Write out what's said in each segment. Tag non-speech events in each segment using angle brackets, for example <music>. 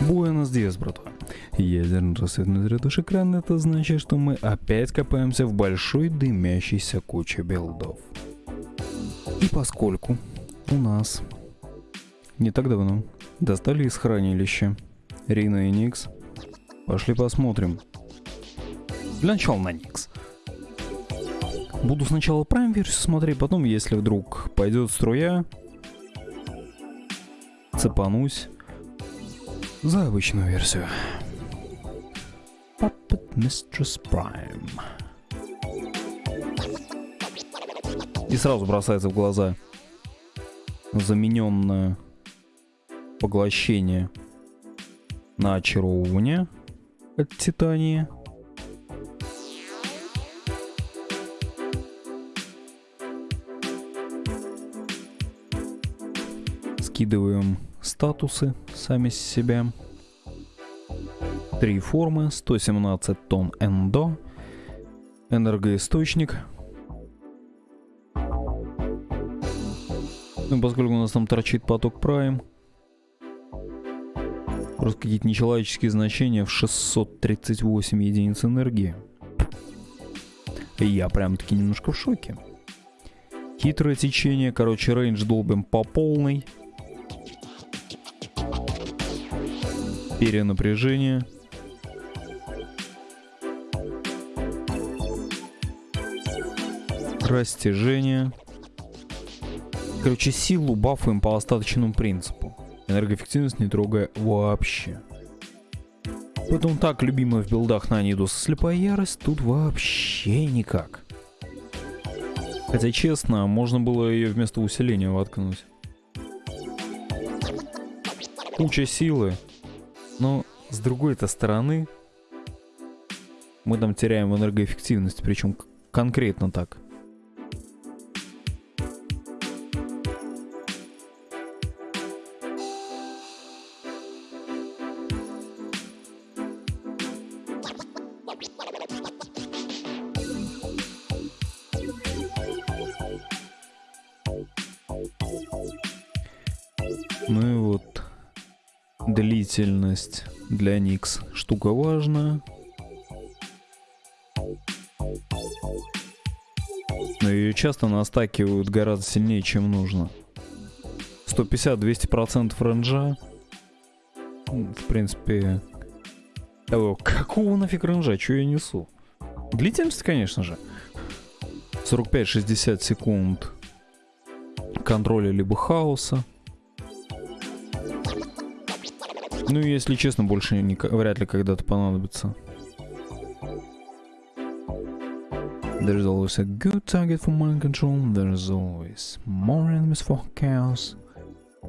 Буэнос Диас, братва. Ядерный рассветный зарядыш экрана, это значит, что мы опять копаемся в большой дымящейся куче билдов. И поскольку у нас не так давно достали из хранилища Рина и Никс, пошли посмотрим. Для начала на Никс. Буду сначала Prime версию смотреть, потом, если вдруг пойдет струя, цепанусь за обычную версию. Puppet Mistress Prime. И сразу бросается в глаза замененное поглощение на очаровывание от Титании. Скидываем статусы сами с себя. Три формы, 117 тонн эндо, энергоисточник. Ну, поскольку у нас там торчит поток Prime, просто какие-то нечеловеческие значения в 638 единиц энергии. И я прям-таки немножко в шоке. Хитрое течение, короче, рейндж долбим по полной. Перенапряжение. Растяжение. Короче, силу бафаем по остаточному принципу. Энергоэффективность не трогая вообще. Поэтому так, любимая в билдах на Нидус слепая ярость, тут вообще никак. Хотя, честно, можно было ее вместо усиления воткнуть. Куча силы. Но, с другой-то стороны, мы там теряем энергоэффективность, причем конкретно так. Ну и вот длительность для Никс штука важная. Но ее часто настакивают гораздо сильнее, чем нужно. 150-200% ренджа. В принципе... О, какого нафиг ренджа? Че я несу? Длительность, конечно же. 45-60 секунд контроля либо хаоса. Ну, если честно, больше не, вряд ли когда-то понадобится. There's always a good target for mind control. There's always more enemies for chaos.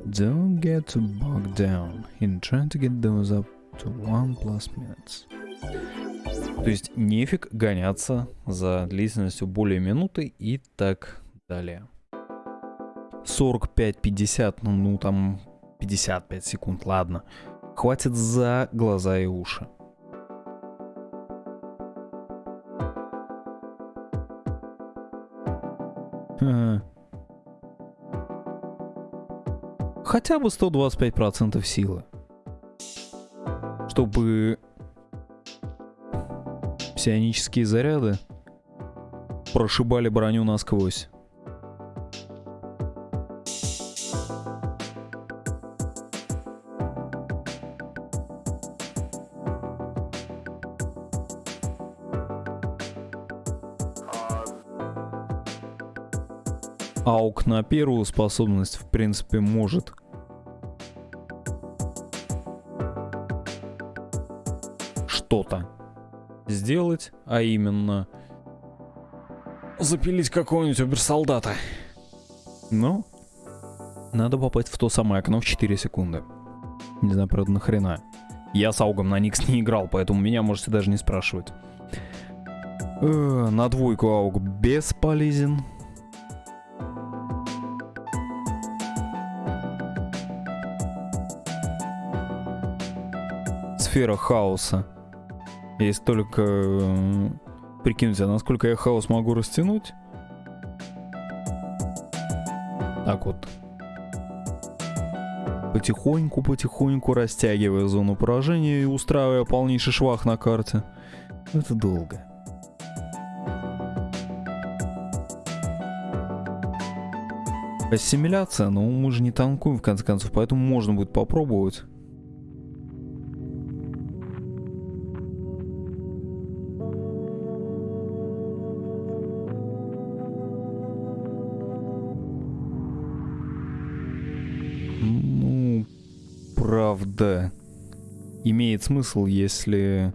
Don't get too bogged down in trying to get those up to one plus minutes. То есть нефиг гоняться за длительностью более минуты и так далее. 45-50, ну, ну там 55 секунд, ладно хватит за глаза и уши. Хотя бы 125% силы. Чтобы псионические заряды прошибали броню насквозь. Аук на первую способность, в принципе, может. Что-то сделать, а именно запилить какого-нибудь оберсолдата. Но надо попасть в то самое окно в 4 секунды. Не знаю, правда, нахрена. Я с Аугом на Никс не играл, поэтому меня можете даже не спрашивать. Э, на двойку Ауг бесполезен. Сфера хаоса. Есть только э, прикиньте, насколько я хаос могу растянуть. Так вот. Потихоньку-потихоньку растягивая зону поражения и устраивая полнейший швах на карте. Это долго. Ассимиляция, но мы же не танкуем в конце концов, поэтому можно будет попробовать. Правда, имеет смысл, если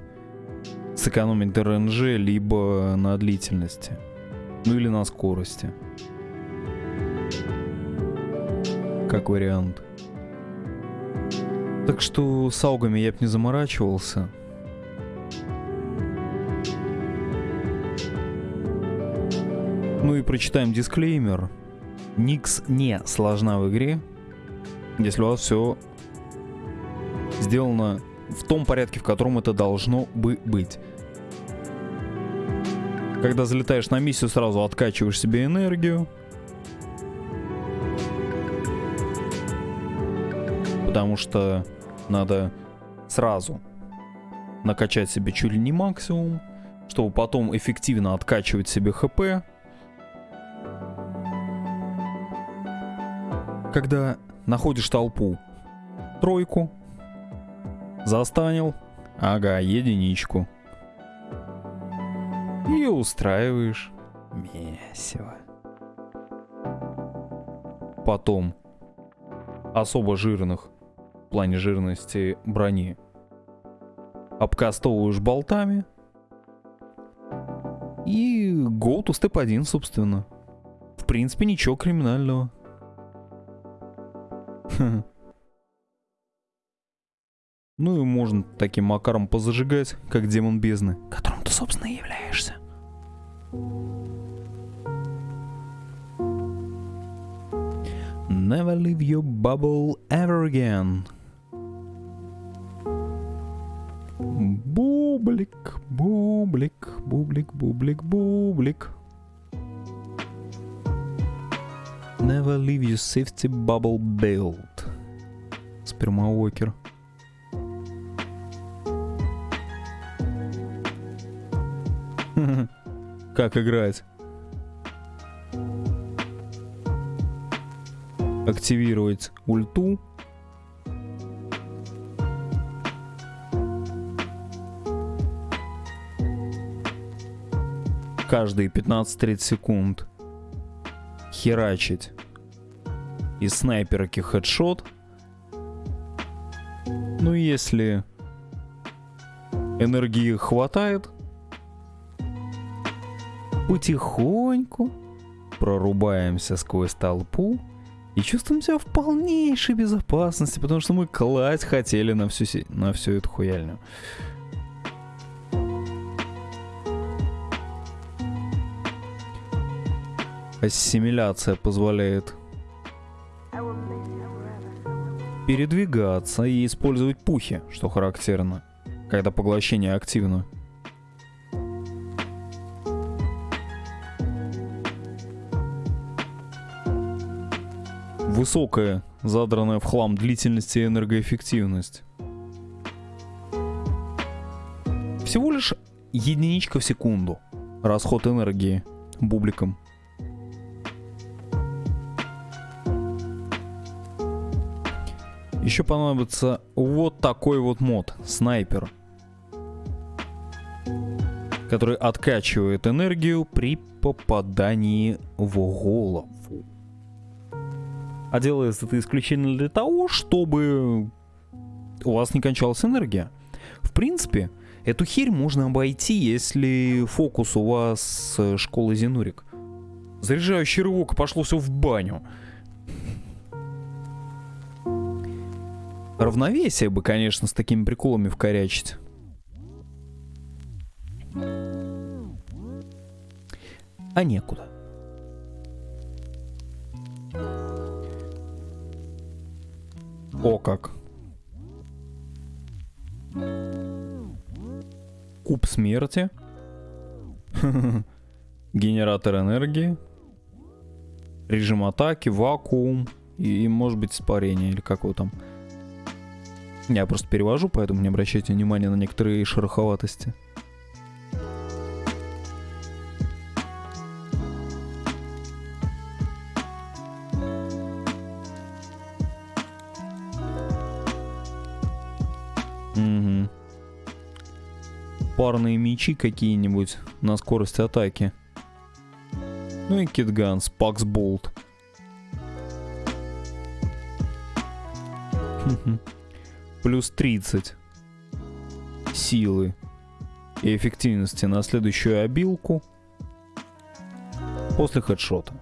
сэкономить РНЖ либо на длительности, ну или на скорости. как вариант. Так что с аугами я бы не заморачивался. Ну и прочитаем дисклеймер. Никс не сложна в игре, если у вас все сделано в том порядке, в котором это должно бы быть. Когда залетаешь на миссию, сразу откачиваешь себе энергию, потому что надо сразу накачать себе чуть ли не максимум, чтобы потом эффективно откачивать себе ХП. Когда находишь толпу, тройку, застанил, ага, единичку. И устраиваешь месиво. Потом особо жирных плане жирности брони. Обкастовываешь болтами. И go to step 1, собственно. В принципе, ничего криминального. <laughs> Ну и можно таким макаром позажигать, как демон бездны, которым ты, собственно, и являешься. Never leave your bubble ever again. Бублик, бублик, бублик, бублик, бублик. Never leave your safety bubble built. Спермауокер. Как играть? Активировать ульту каждые 15-30 секунд херачить из снайперки хедшот. Ну, если энергии хватает, потихоньку прорубаемся сквозь толпу и чувствуем себя в полнейшей безопасности, потому что мы класть хотели на всю, на всю эту хуяльню. Ассимиляция позволяет передвигаться и использовать пухи, что характерно, когда поглощение активно. Высокая, задранная в хлам длительность и энергоэффективность. Всего лишь единичка в секунду. Расход энергии бубликом. Еще понадобится вот такой вот мод, снайпер, который откачивает энергию при попадании в голову. А делается это исключительно для того, чтобы у вас не кончалась энергия. В принципе, эту херь можно обойти, если фокус у вас школы Зенурик. Заряжающий рывок, пошло все в баню. Равновесие бы, конечно, с такими приколами вкорячить. А некуда. О как. Куб смерти. <laughs> Генератор энергии. Режим атаки, вакуум. И, может быть, испарение, или как его там. Я просто перевожу, поэтому не обращайте внимания на некоторые шероховатости. Парные мечи какие-нибудь на скорость атаки. Ну и Китганс, Пакс Болт. Плюс 30 силы и эффективности на следующую обилку после хедшота.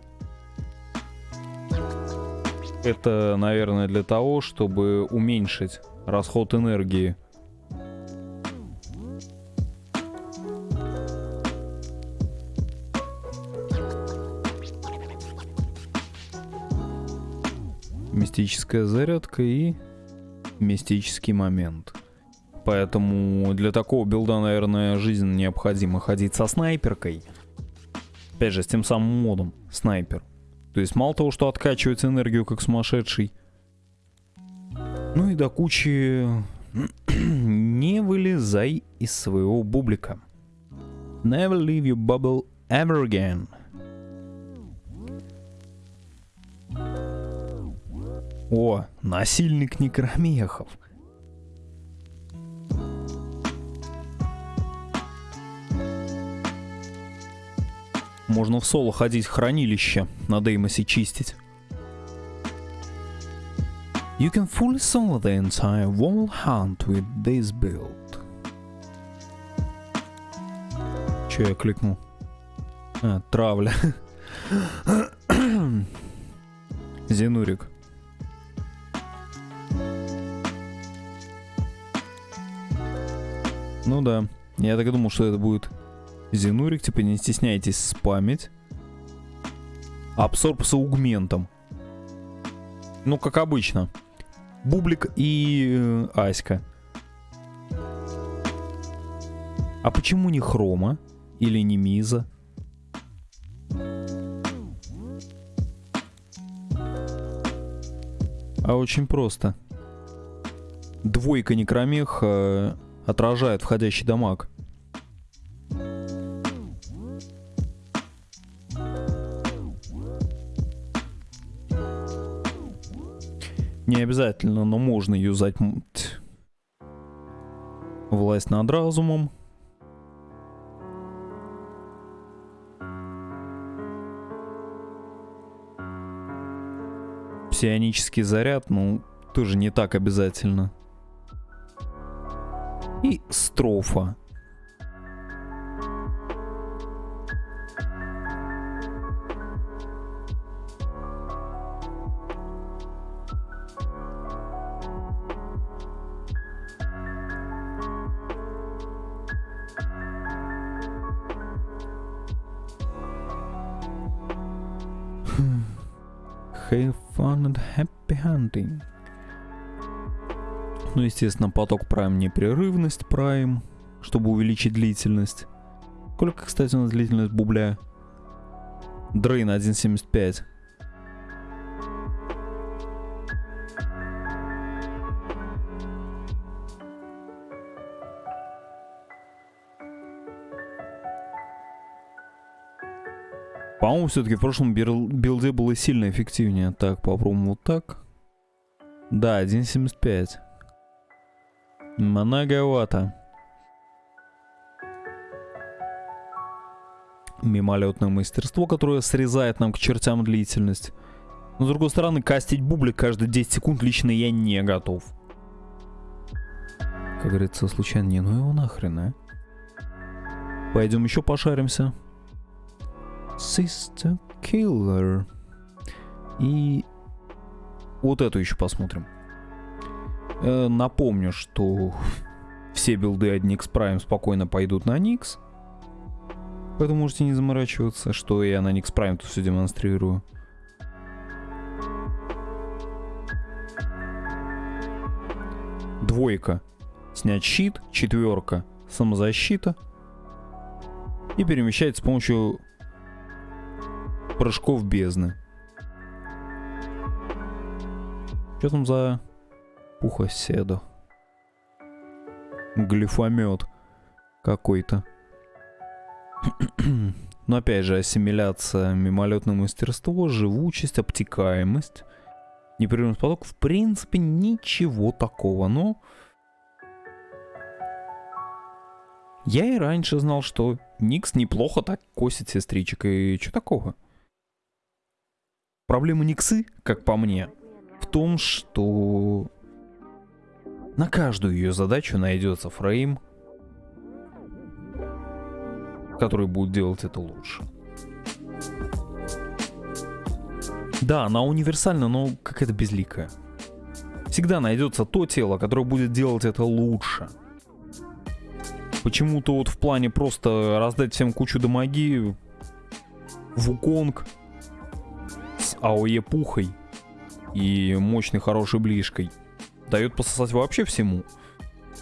Это, наверное, для того, чтобы уменьшить расход энергии. Мистическая зарядка и мистический момент. Поэтому для такого билда, наверное, жизненно необходимо ходить со снайперкой. Опять же, с тем самым модом снайпер. То есть мало того, что откачивать энергию как сумасшедший, ну и до кучи <clears throat> не вылезай из своего бублика. Never leave your bubble ever again. О, насильник некромехов. Можно в соло ходить в хранилище, на Деймосе чистить. You can fully solo the entire wall hunt with this build. Че я кликнул? А, травля. <coughs> Зенурик. Ну да, я так и думал, что это будет Зенурик, типа не стесняйтесь спамить. Абсорб с аугментом. Ну, как обычно. Бублик и э, Аська. А почему не Хрома? Или не Миза? А очень просто. Двойка некромех э, отражает входящий дамаг. Не обязательно, но можно юзать власть над разумом. Псионический заряд, ну, тоже не так обязательно. И строфа. Have fun and happy hunting. Ну, естественно, поток Prime непрерывность Prime, чтобы увеличить длительность. Сколько, кстати, у нас длительность бубля? Дрейн 1.75. По-моему, все-таки в прошлом билде было сильно эффективнее. Так, попробуем вот так. Да, 1.75. Многовато. Мимолетное мастерство, которое срезает нам к чертям длительность. Но с другой стороны, кастить бублик каждые 10 секунд лично я не готов. Как говорится, случайно не, ну его нахрен, а? Пойдем еще пошаримся. Sister Killer. И вот эту еще посмотрим. Э, напомню, что все билды от Nix Prime спокойно пойдут на Nix. Поэтому можете не заморачиваться, что я на Nix Prime тут все демонстрирую. Двойка. Снять щит. Четверка. Самозащита. И перемещать с помощью прыжков бездны. Что там за пухоседу? глифомет какой-то. <clears throat> Но опять же, ассимиляция, мимолетное мастерство, живучесть, обтекаемость, непрерывность поток, в принципе, ничего такого, но... Я и раньше знал, что Никс неплохо так косит сестричек, и что такого? Проблема Никсы, как по мне, в том, что на каждую ее задачу найдется фрейм, который будет делать это лучше. Да, она универсальна, но какая-то безликая. Всегда найдется то тело, которое будет делать это лучше. Почему-то вот в плане просто раздать всем кучу дамаги, Вуконг с АОЕ пухой и мощной хорошей ближкой дает пососать вообще всему.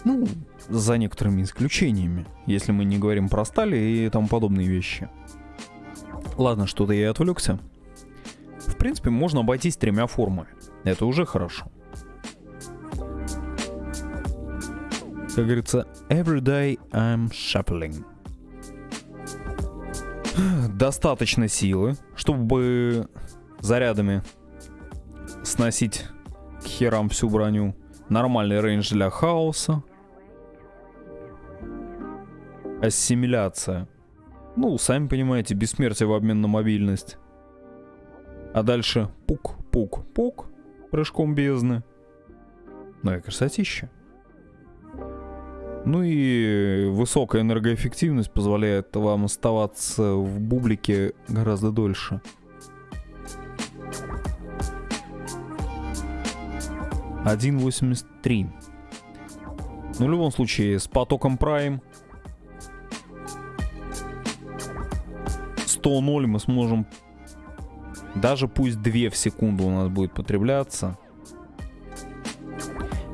Ну, за некоторыми исключениями, если мы не говорим про стали и тому подобные вещи. Ладно, что-то я отвлекся. В принципе, можно обойтись тремя формами. Это уже хорошо. Как говорится, every day I'm shuffling. Достаточно силы, чтобы зарядами сносить к херам всю броню. Нормальный рейндж для хаоса. Ассимиляция. Ну, сами понимаете, бессмертие в обмен на мобильность. А дальше пук-пук-пук прыжком бездны. Ну и красотища. Ну и высокая энергоэффективность позволяет вам оставаться в бублике гораздо дольше. 1.83. Ну, в любом случае, с потоком Prime 100.0 мы сможем даже пусть 2 в секунду у нас будет потребляться.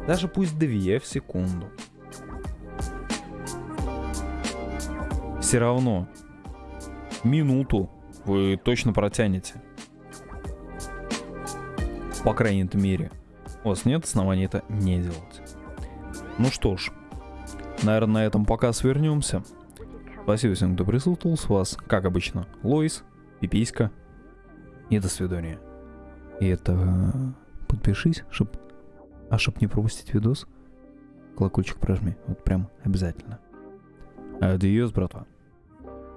Даже пусть 2 в секунду. Все равно минуту вы точно протянете. По крайней мере. У вас нет оснований это не делать. Ну что ж, наверное, на этом пока свернемся. Спасибо всем, кто присутствовал с вас, как обычно, Лоис, Пиписька и до свидания. И это подпишись, чтоб, а чтоб не пропустить видос, колокольчик прожми, вот прям обязательно. Адиос, братва.